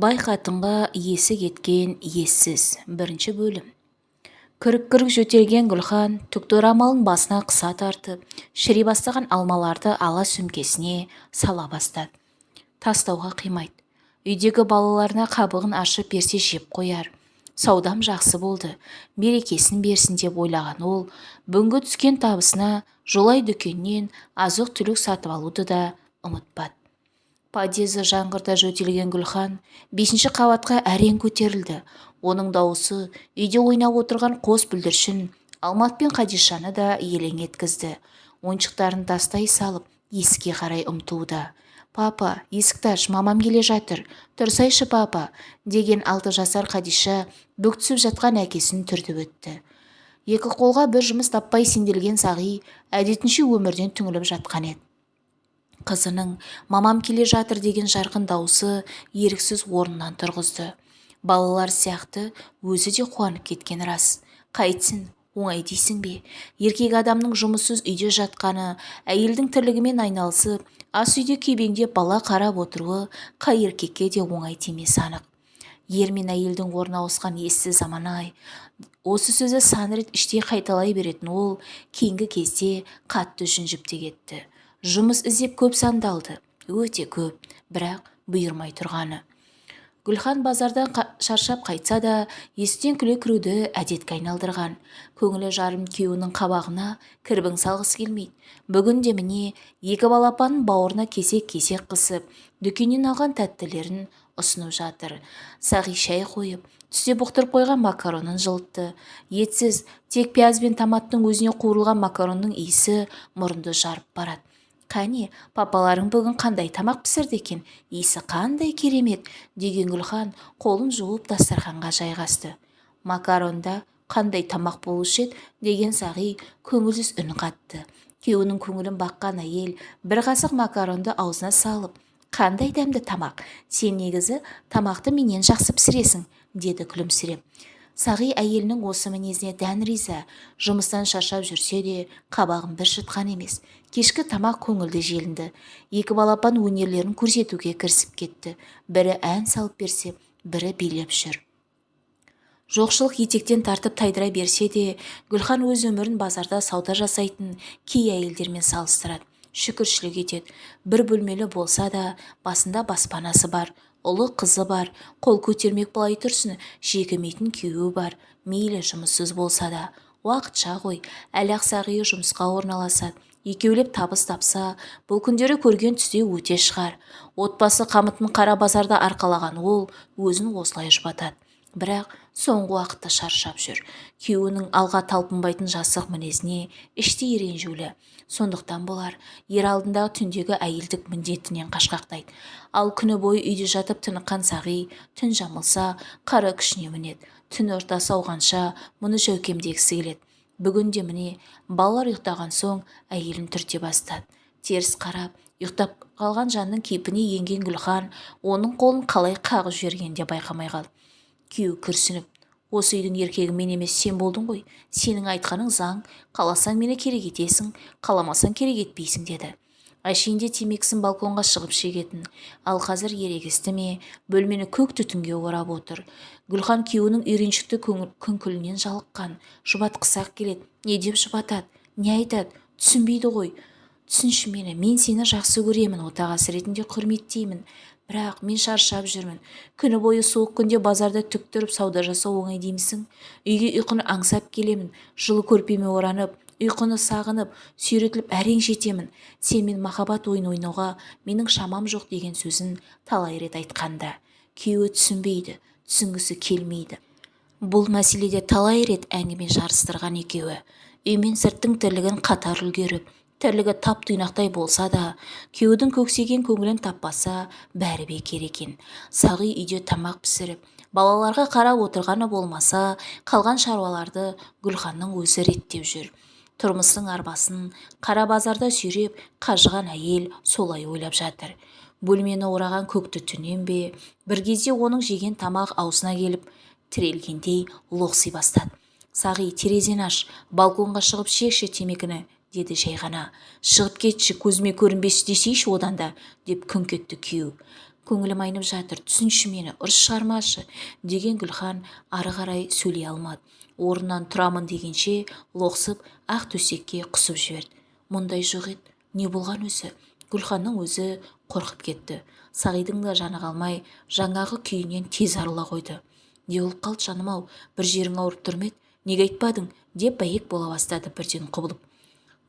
бай қатынға есі кеткен ессіз. Бірінші бөлім. Күрік-күрік жөтелген гүлхан түкті орамалын басына қыса тартып шіри бастаған алмаларды ала сөмкесіне сала бастады. Тастауға қимайды. Үйдегі балаларына қабығын ашып берсе жеп қояр. Саудам жақсы болды. Берекесін берсін деп ойлаған ол бүгінгі түскен табысына жолай дүкеннен азық-түлік сатып алуды да ұмытпады. Подъезі жаңғырта жөтелген гүлхан бесінші қабатқа әрең көтерілді. Оның дауысы үйде ойнап отырған қос бүлдіршін алмат пен қадишаны да елең еткізді. Ойыншықтарын тастай салып есікке қарай ұмтылды. Папа есікті аш мамам келе жатыр. Тұрсайшы папа деген алты жасар қадиша бүк жатқан әкесін түртіп өтті. Екі қолға бір жұмыс таппай сенделген сағи әдетінше өмірден түңіліп жатқан еді қызының мамам келе жатыр деген жарқын дауысы еріксіз орнынан тұрғызды. Балалар сияқты өзі де қуанып кеткен рас. Қайтсін оңай дейсің бе? Еркек адамның жұмыссыз үйде жатқаны әйелдің тірлігімен айналысып ас үйде күйбеңдеп бала қарап отыруы қай еркекке де оңай тимесі анық. Ер мен әйелдің орны ауысқан ессіз заман-ай осы сөзі сан рет іштей қайталай беретін ол кейінгі кезде қатты жүнжіп те кетті. Жұмыс іздеп көп сандалды. Өте көп бірақ бұйырмай тұрғаны. Гүлхан базардан шаршап қайтса да есіктен күле кіруді әдетке айналдырған. Көңілі жарым күйеуінің қабағына кірбің салғысы келмейді. Бүгін де міне екі балапанын бауырына кесек-кесек қысып дүкеннен алған тәттілерін ұсынып жатыр. Сағи шай қойып түсте бұқтырып қойған макаронын жылытты. Етсіз тек пияз бен томаттың өзіне қуырылған макаронның иісі мұрынды жарып барады қане папаларың бүгін қандай тамақ пісірді екен? Иісі қандай керемет? Деген гүлхан қолын жуып дастарханға жайғасты. Макаронда қандай тамақ болушы еді? деген сағи көңілсіз үн қатты. Күйеуінің көңілін баққан әйел бір қасық макаронды аузына салып қандай дәмді тамақ? Сен негізі тамақты менен жақсы пісіресің деді күлімсіреп. Сағи әйелінің осы мінезіне дән риза жұмыстан шаршап жүрсе де қабағын бір шытқан емес. Кешкі тамақ көңілді желінді. Екі балапан өнерлерін көрсетуге кірісіп кетті. Бірі ән салып берсе бірі билеп жүр. Жоқшылық етектен тартып тайдыра берсе де гүлхан өз өмірін базарда сауда жасайтын кей әйелдермен салыстырады. Шүкіршілік етеді. Бір бөлмелі болса да басында баспанасы бар. Ұлы қызы бар. Қол көтермек былай тұрсын жегімейтін күйеуі бар. Мейлі жұмыссыз болса да. Уақытша ғой әлі ақсағиы жұмысқа орналасады екеулеп табыс тапса бұл күндері көрген түсте өте шығар. Отбасы қамытын қара базарда арқалаған ол өзін осылай жұбатады. Бірақ соңғы уақытта шаршап жүр. Күйеуінің алға талпынбайтын жасық мінезіне іштей ренжулі. Сондықтан болар ер алдындағы түндегі әйелдік міндетінен қашқақтайды. Ал күні бойы үйде жатып тыныққан сағи түн жамылса қара күшіне мінеді. Түн ортасы ауғанша мұны жәукемдегісі келеді. Бүгін де міне балалар ұйықтаған соң әйелін түрте бастады. Теріс қарап ұйықтап қалған жанның кейпіне енген гүлхан оның қолын қалай қағып жібергенін де байқамай қалды күйеуі күрсініп осы үйдің еркегі мен емес сен болдың ғой. Сенің айтқаның заң. Қаласаң мені керек етесің қаламасаң керек етпейсің деді. Әшейінде темекісін балконға шығып шегетін. Ал қазір ерегісті ме? Бөлмені көк түтінге орап отыр. Гүлхан күйеуінің үйреншікті күңкілінен жалыққан. Жұбатқысы-ақ келеді. Не деп жұбатады? Не айтады? Түсінбейді ғой. Түсінші мені. Мен сені жақсы көремін отағасы ретінде құрметтеймін. Бірақ мен шаршап жүрмін. Күні бойы суық күнде базарда түк тұрып сауда жасау оңай деймісің? Үйге ұйқыны аңсап келемін жылы көрпеме оранып ұйқыны сағынып сүйретіліп әрең жетемін. Сенмен махаббат ойын ойнауға менің шамам жоқ деген сөзін талай рет айтқанда күйеуі түсінбейді түсінгісі келмейді. Бұл мәселеде талай рет әңгіме жарыстырған екеуі. Үй мен сырттың тірлігін қатар үлгеріп тірлігі тап-тұйнақтай болса да күйеудің көксеген көңілін таппаса бәрі бекер екен. Сағи үйде тамақ пісіріп балаларға қарап отырғаны болмаса қалған шаруаларды гүлханның өзі реттеп жүр. Тұрмыстың арбасын қара базарда сүйреп қажыған әйел солай ойлап жатыр. Бөлмені ораған көк түтіннен бе бір кезде оның жеген тамақ аузына келіп тірелгендей лоқси бастады. Сағи терезені аш балконға шығып шекші темекіні деді жай ғана шығып кетші көзіме көрінбес десейші одан да деп күңк етті күйеу. Көңілім айнып жатыр түсінші мені ұрыс шығармашы деген гүлхан ары қарай сөйлей алмады. Орнынан тұрамын дегенше лоқсып ақ төсекке құсып жіберді. Мұндай жоқ еді не болған өзі? Гүлханның өзі қорқып кетті. Сағидың да жаны қалмай жаңағы күйінен тез арыла қойды не болып қалды жаным-ау бір жерің ауырып тұр ма еді неге айтпадың? деп бәйек бола бастады бірден құбылып.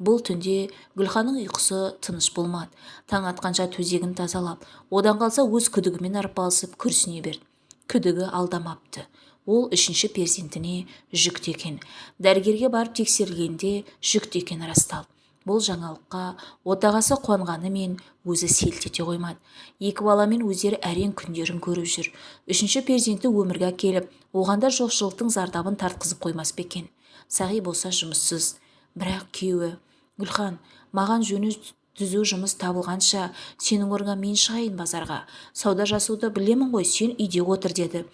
Бұл түнде гүлханның ұйқысы тыныш болмады. Таң атқанша төсегін тазалап одан қалса өз күдігімен арпалысып күрсіне берді күдігі алдамапты. Ол үшінші перзентіне жүкті екен дәрігерге барып тексерілгенде жүкті екені расталды бұл жаңалыққа отағасы қуанғанымен өзі селт ете қоймады. Екі баламен өздері әрең күндерін көріп жүр. Үшінші перзенті өмірге әкеліп оған да жоқшылықтың зардабын тартқызып қоймас па екен? Сағи болса жұмыссыз бірақ күйеуі гүлхан маған жөні түзу жұмыс табылғанша сенің орныңа мен шығайын базарға. Сауда жасауды білемін ғой сен үйде отыр деді.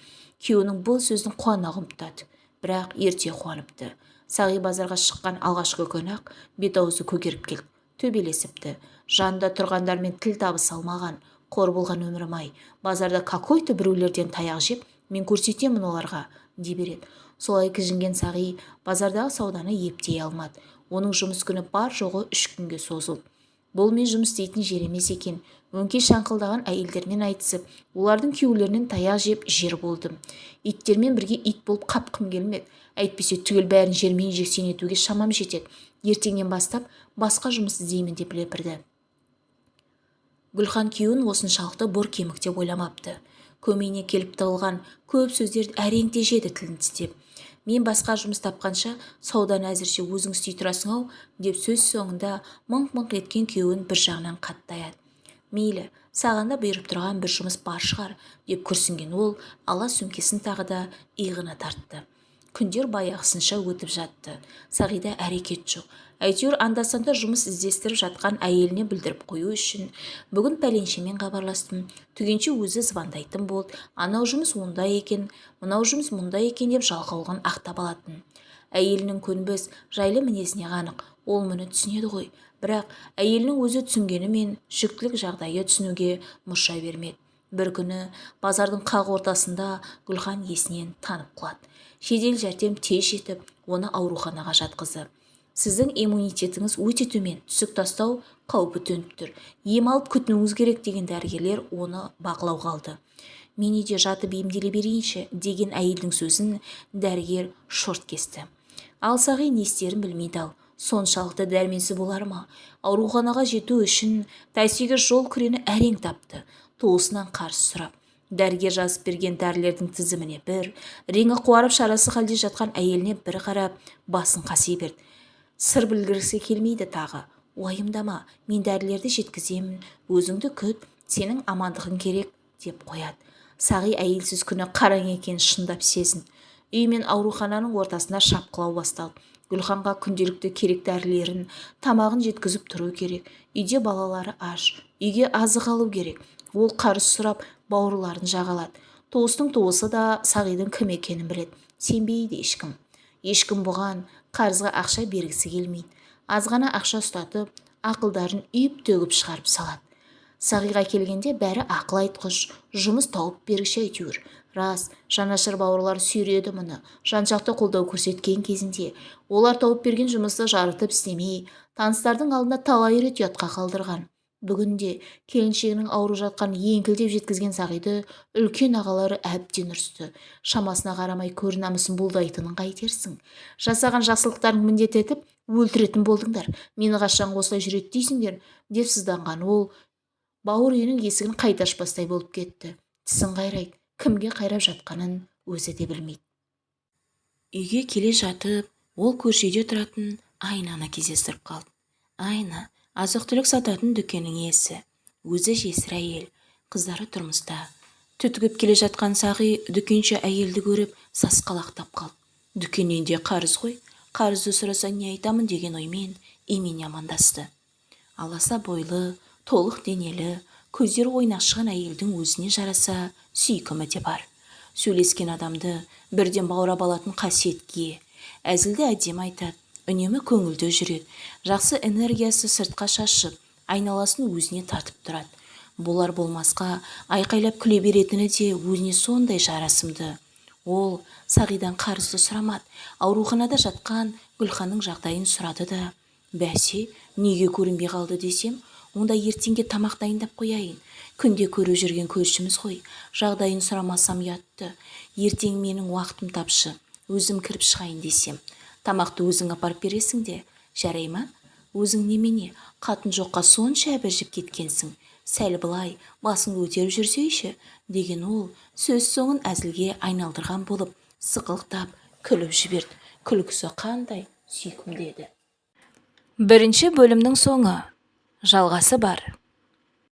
Күйеуінің бұл сөзін қуана құптады бірақ ерте қуаныпты. Сағи базарға шыққан алғашқы күні-ақ бет-аузы көгеріп келді төбелесіпті. Жанында тұрғандармен тіл табыса алмаған қор болған өмірім-ай. Базарда какой-то біреулерден таяқ жеп мен көрсетемін оларға дей береді. Солай кіжінген сағи базардағы сауданы ептей алмады. Оның жұмыс күні бар жоғы үш күнге созылды. Бұл мен жұмыс істейтін жер емес екен өңкей шаңқылдаған әйелдермен айтысып олардың күйеулерінен таяқ жеп жер болдым. Иттермен бірге ит болып қапқым келмеді. Әйтпесе түгел бәрін жермен жексен етуге шамам жетеді. Ертеңнен бастап басқа жұмыс іздеймін деп лепірді. Гүлхан күйеуін осыншалықты бор кемік деп ойламапты. Көмейіне келіп тығылған көп сөздерді әрең тежеді тілін тістеп. Мен басқа жұмыс тапқанша сауданы әзірше өзің істей тұрасың-ау деп сөз соңында мыңқ-мыңқ еткен күйеуін бір жағынан қатты аяды мейлі саған да бұйырып тұрған бір жұмыс бар шығар деп күрсінген ол ала сөмкесін тағы да иығына тартты. Күндер баяғысынша өтіп жатты. Сағида әрекет жоқ. Әйтеуір анда-санда жұмыс іздестіріп жатқан әйеліне білдіріп қою үшін бүгін пәленшемен хабарластым. Түгенше өзі звондайтын болды. Анау жұмыс онда екен мынау жұмыс мұнда екен деп жалқаулығын ақтап алатын. Әйелінің көнбіс жайлы мінезіне қанық ол мұны түсінеді ғой. Бірақ әйелінің өзі түсінгенімен жүктілік жағдайы түсінуге мұрша бермеді. Бір күні базардың қақ ортасында гүлхан есінен танып қалады жедел жәрдем тез жетіп оны ауруханаға жатқызды. Сіздің иммунитетіңіз өте төмен түсік тастау қаупі төніп тұр. Ем алып күтінуіңіз керек деген дәрігерлер оны бақылауға алды. Мен үйде жатып емделе берейінші деген әйелдің сөзін дәрігер шорт кесті. Ал сағи не істерін білмейді ал. Соншалықты дәрменсіз болар ма? Ауруханаға жету үшін тәйсиге жол күрені әрең тапты. Туысынан қарсы сұрап. Дәрігер жазып берген дәрілердің тізіміне бір реңі қуарып шарасы халде жатқан әйеліне бір қарап басын қаси берді. Сыр білгіргісі келмейді тағы. Уайымдама мен дәрілерді жеткіземін өзіңді күт сенің амандығың керек деп қояды. Сағи әйелсіз күні қараң екенін шындап сезін. Үй мен аурухананың ортасында шапқылау басталды. Гүлханға күнделікті керек дәрілерін тамағын жеткізіп тұру керек. Үйде балалары аш үйге азық алу керек. Ол қарыз сұрап бауырларын жағалады. Туыстың туысы да сағидың кім екенін біледі. Сенбейді ешкім. Ешкім бұған қарызға ақша бергісі келмейді. Аз ғана ақша ұстатып ақылдарын үйіп төгіп шығарып салады. Сағиға келгенде бәрі ақыл айтқыш жұмыс тауып бергіш әйтеуір. Рас жанашыр бауырлар сүйреді мұны. Жан-жақты қолдау көрсеткен кезінде олар тауып берген жұмысты жарытып істемей таныстардың алдында талай рет ұятқа қалдырған. Бүгінде келіншегінің ауырып жатқанын еңкілдеп жеткізген сағиды үлкен ағалары әбден ұрысты. Шамасына қарамай көр намысын бұлдайтынын қайтерсің. Жасаған жақсылықтарын міндет етіп өлтіретін болдыңдар. Мені қашан осылай жүреді дейсіңдер деп сызданған ол бауыр үйінің есігін қайта ашпастай болып кетті. Тісін қайрайды кімге қайрап жатқанын өзі де білмейді. Үйге келе жатып ол көрші тұратын айнаны кездестіріп қалды. Айна азық-түлік сататын дүкеннің иесі өзі жесір әйел қыздары тұрмыста. Түтігіп келе жатқан сағи дүкенші әйелді көріп сасқалақтап қалды. Дүкеннен де қарыз ғой қарызды сұрасаң не айтамын? деген оймен имене амандасты. Аласа бойлы толық денелі көздері ойнақшыған әйелдің өзіне жараса сүйкімі де бар. Сөйлескен адамды бірден баурап алатын қасиетке әзілді әдемі айтады. Үнемі көңілді жүреді жақсы энергиясы сыртқа шашып айналасын өзіне тартып тұрады. Болар болмасқа айқайлап күле беретіні де өзіне сондай жарасымды. Ол сағидан қарызды сұрамады ауруханада жатқан гүлханның жағдайын сұрады да бәсе неге көрінбей қалды десем онда ертеңге тамақ дайындап қояйын. Күнде көріп жүрген көршіміз ғой жағдайын сұрамасам ұятты. Ертең менің уақытым тапшы өзім кіріп шығайын десем тамақты өзің апарып бересің де жарай ма өзің немене қатын жоққа сонша әбіржіп кеткенсің. Сәл былай басыңды көтеріп жүрсейші деген ол сөз соңын әзілге айналдырған болып сықылықтап күліп жіберді. Күлкісі қандай сүйкімді еді бірінші бөлімнің соңы. Жалғасы бар.